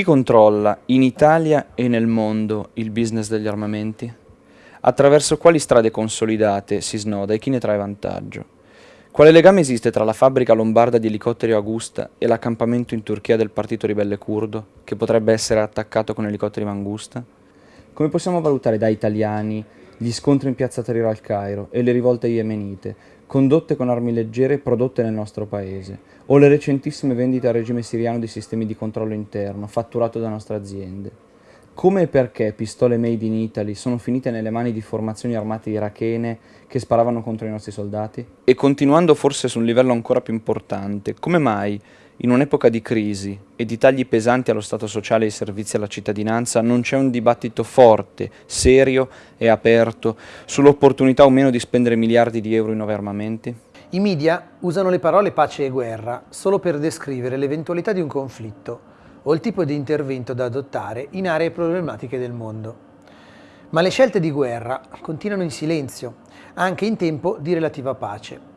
Chi controlla in Italia e nel mondo il business degli armamenti? Attraverso quali strade consolidate si snoda e chi ne trae vantaggio? Quale legame esiste tra la fabbrica lombarda di elicotteri Augusta e l'accampamento in Turchia del partito ribelle curdo, che potrebbe essere attaccato con elicotteri Mangusta? Come possiamo valutare da italiani gli scontri in piazza Tahrir al Cairo e le rivolte yemenite, condotte con armi leggere prodotte nel nostro paese, o le recentissime vendite al regime siriano di sistemi di controllo interno, fatturato da nostre aziende? Come e perché pistole made in Italy sono finite nelle mani di formazioni armate irachene che sparavano contro i nostri soldati? E continuando forse su un livello ancora più importante, come mai in un'epoca di crisi e di tagli pesanti allo Stato sociale e ai servizi alla cittadinanza non c'è un dibattito forte, serio e aperto sull'opportunità o meno di spendere miliardi di euro in nuovi armamenti? I media usano le parole pace e guerra solo per descrivere l'eventualità di un conflitto o il tipo di intervento da adottare in aree problematiche del mondo. Ma le scelte di guerra continuano in silenzio, anche in tempo di relativa pace,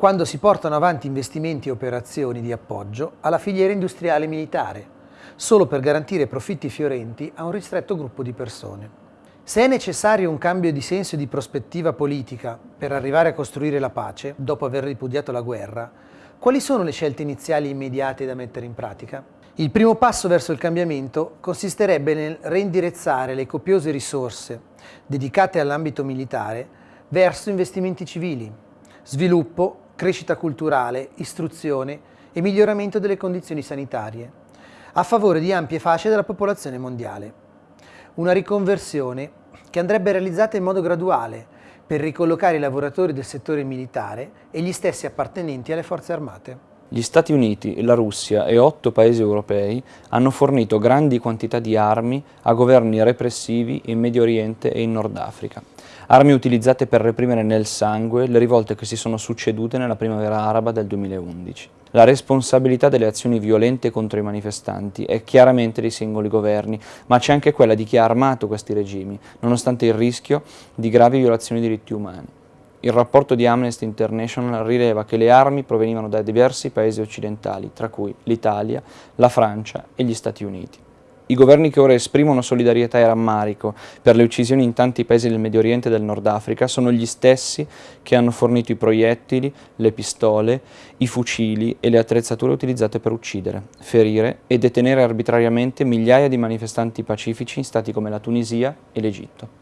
quando si portano avanti investimenti e operazioni di appoggio alla filiera industriale militare, solo per garantire profitti fiorenti a un ristretto gruppo di persone. Se è necessario un cambio di senso e di prospettiva politica per arrivare a costruire la pace, dopo aver ripudiato la guerra, quali sono le scelte iniziali immediate da mettere in pratica? Il primo passo verso il cambiamento consisterebbe nel reindirizzare le copiose risorse dedicate all'ambito militare verso investimenti civili, sviluppo, crescita culturale, istruzione e miglioramento delle condizioni sanitarie, a favore di ampie fasce della popolazione mondiale. Una riconversione che andrebbe realizzata in modo graduale per ricollocare i lavoratori del settore militare e gli stessi appartenenti alle forze armate. Gli Stati Uniti, la Russia e otto paesi europei hanno fornito grandi quantità di armi a governi repressivi in Medio Oriente e in Nord Africa. Armi utilizzate per reprimere nel sangue le rivolte che si sono succedute nella primavera araba del 2011. La responsabilità delle azioni violente contro i manifestanti è chiaramente dei singoli governi, ma c'è anche quella di chi ha armato questi regimi, nonostante il rischio di gravi violazioni dei diritti umani. Il rapporto di Amnesty International rileva che le armi provenivano da diversi paesi occidentali, tra cui l'Italia, la Francia e gli Stati Uniti. I governi che ora esprimono solidarietà e rammarico per le uccisioni in tanti paesi del Medio Oriente e del Nord Africa sono gli stessi che hanno fornito i proiettili, le pistole, i fucili e le attrezzature utilizzate per uccidere, ferire e detenere arbitrariamente migliaia di manifestanti pacifici in stati come la Tunisia e l'Egitto.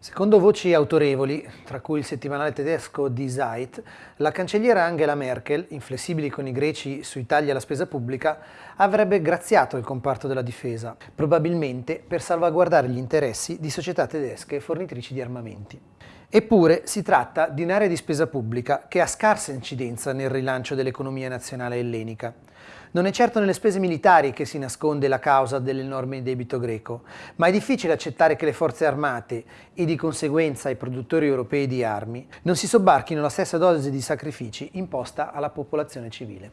Secondo voci autorevoli, tra cui il settimanale tedesco Die Zeit, la cancelliera Angela Merkel, inflessibili con i greci sui tagli alla spesa pubblica, avrebbe graziato il comparto della difesa, probabilmente per salvaguardare gli interessi di società tedesche fornitrici di armamenti. Eppure si tratta di un'area di spesa pubblica che ha scarsa incidenza nel rilancio dell'economia nazionale ellenica. Non è certo nelle spese militari che si nasconde la causa dell'enorme debito greco, ma è difficile accettare che le forze armate e di conseguenza i produttori europei di armi non si sobbarchino la stessa dose di sacrifici imposta alla popolazione civile.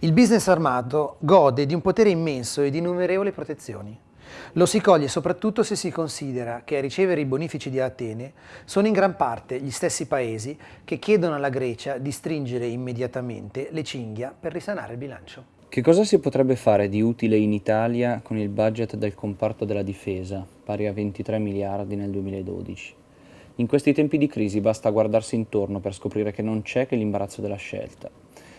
Il business armato gode di un potere immenso e di innumerevoli protezioni. Lo si coglie soprattutto se si considera che a ricevere i bonifici di Atene sono in gran parte gli stessi paesi che chiedono alla Grecia di stringere immediatamente le cinghia per risanare il bilancio. Che cosa si potrebbe fare di utile in Italia con il budget del comparto della difesa, pari a 23 miliardi nel 2012? In questi tempi di crisi basta guardarsi intorno per scoprire che non c'è che l'imbarazzo della scelta.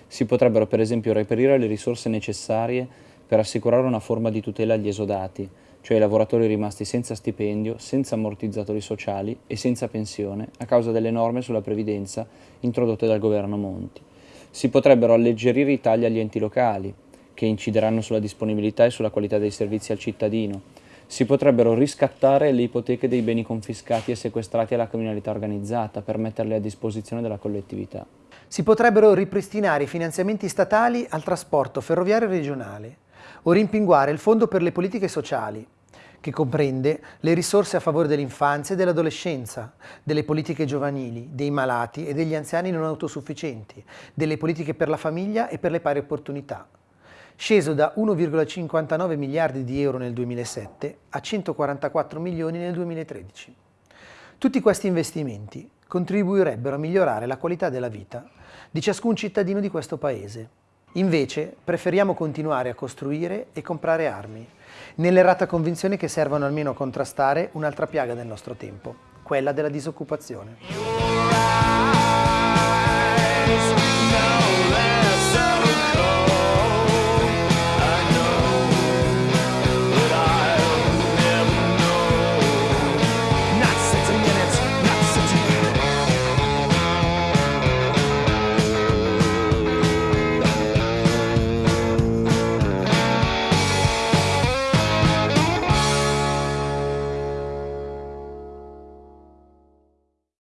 Si potrebbero per esempio reperire le risorse necessarie per assicurare una forma di tutela agli esodati, cioè ai lavoratori rimasti senza stipendio, senza ammortizzatori sociali e senza pensione a causa delle norme sulla previdenza introdotte dal governo Monti. Si potrebbero alleggerire i tagli agli enti locali, che incideranno sulla disponibilità e sulla qualità dei servizi al cittadino. Si potrebbero riscattare le ipoteche dei beni confiscati e sequestrati alla criminalità organizzata per metterle a disposizione della collettività. Si potrebbero ripristinare i finanziamenti statali al trasporto ferroviario regionale, o rimpinguare il Fondo per le politiche sociali, che comprende le risorse a favore dell'infanzia e dell'adolescenza, delle politiche giovanili, dei malati e degli anziani non autosufficienti, delle politiche per la famiglia e per le pari opportunità, sceso da 1,59 miliardi di euro nel 2007 a 144 milioni nel 2013. Tutti questi investimenti contribuirebbero a migliorare la qualità della vita di ciascun cittadino di questo Paese Invece preferiamo continuare a costruire e comprare armi, nell'errata convinzione che servano almeno a contrastare un'altra piaga del nostro tempo, quella della disoccupazione.